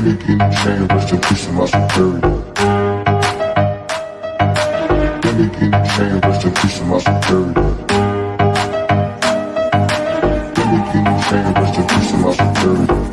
family getting changed, rest in peace to my security. Family getting changed, rest in peace to my security. Family getting changed, rest in peace to my security.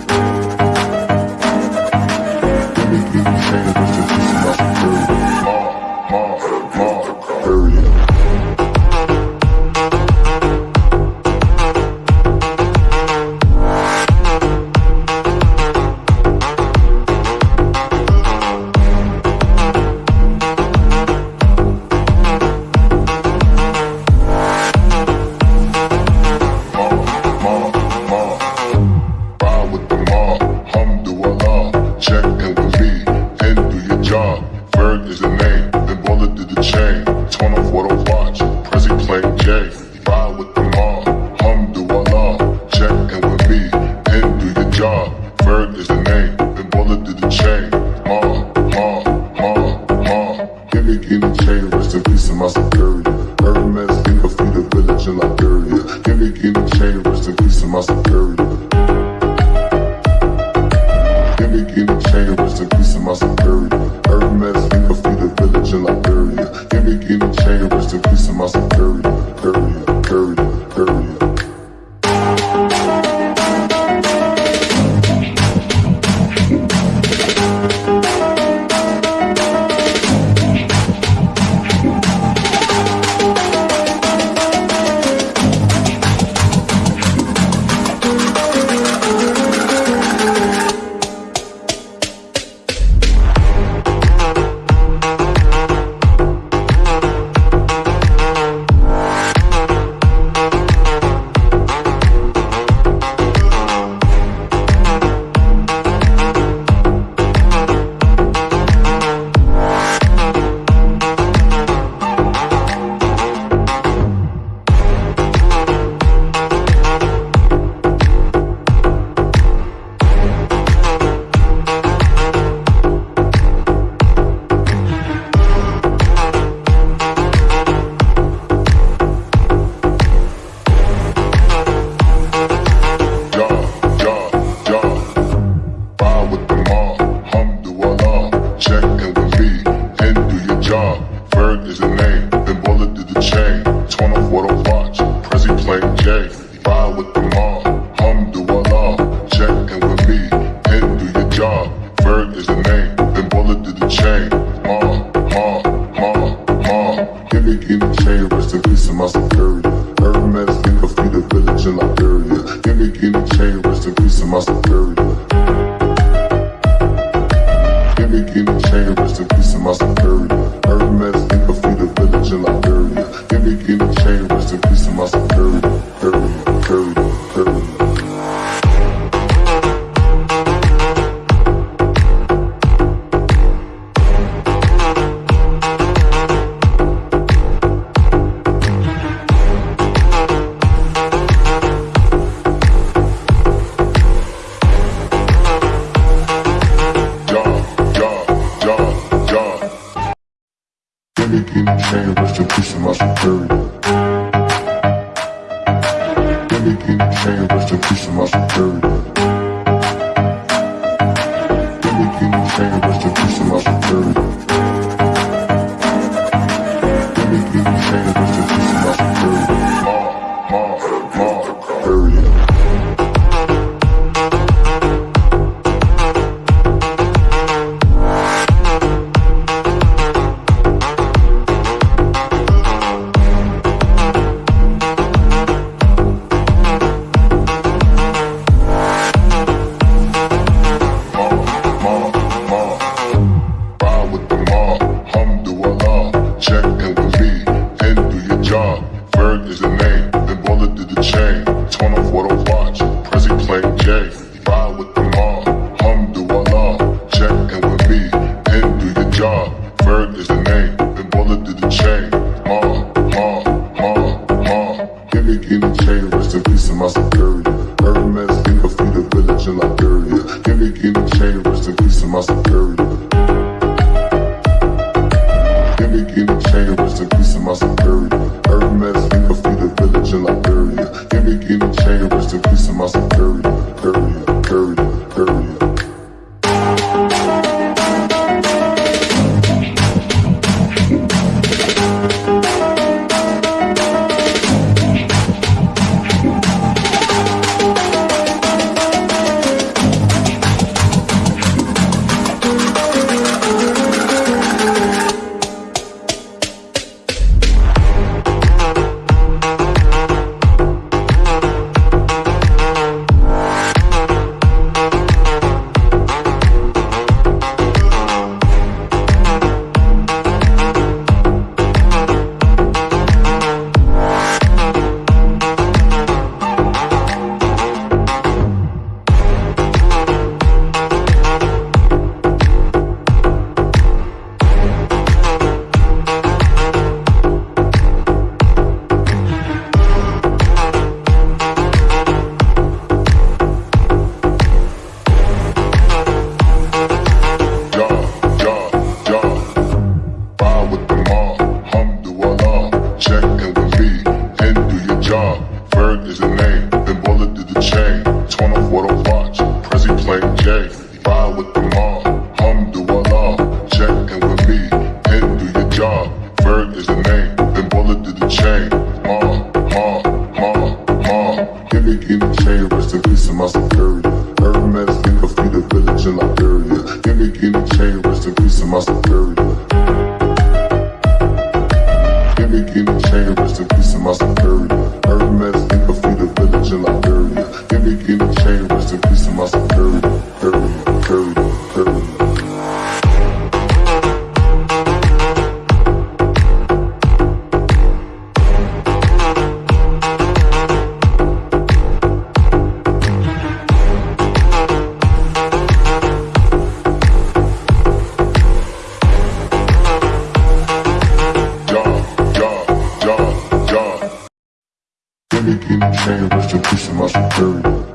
to pushing my superior. Berg is the name, then bullet did the chain. Ma, ma, ma, ma. Giving in the chain, rest in peace in my superior. Hermes in a feet of village in Liberia. Giving in the chain, rest in peace in my superior. Gimmick in the chain, rest in peace in my superior. Hermes in a feet of village in Liberia. Gimmick in the chain, rest in peace in my superior. chain, rest in peace to my superior.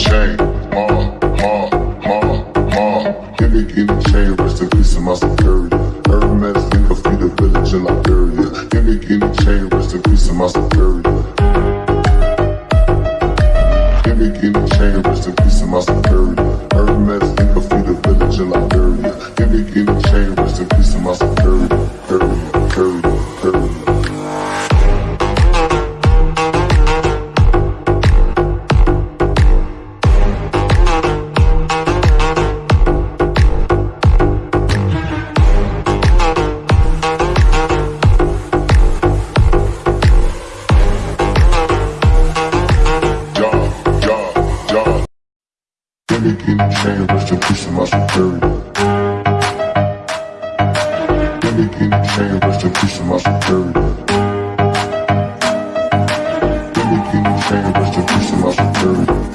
chain, ma, ma, ma, ma. Give me, give me, chain, rest in peace in my superior. Hermes, in the feet of village in Liberia. Give me, give me, chain, rest in peace in my superior. Can't be me, the chain, rest in peace my security. Hermes, in the feet of village in Liberia. Give me, give me, chain, rest in peace in my superior. Family getting trained, rest in peace to my superior Family getting trained, rest in peace to my superior Family getting trained, rest in peace to my superior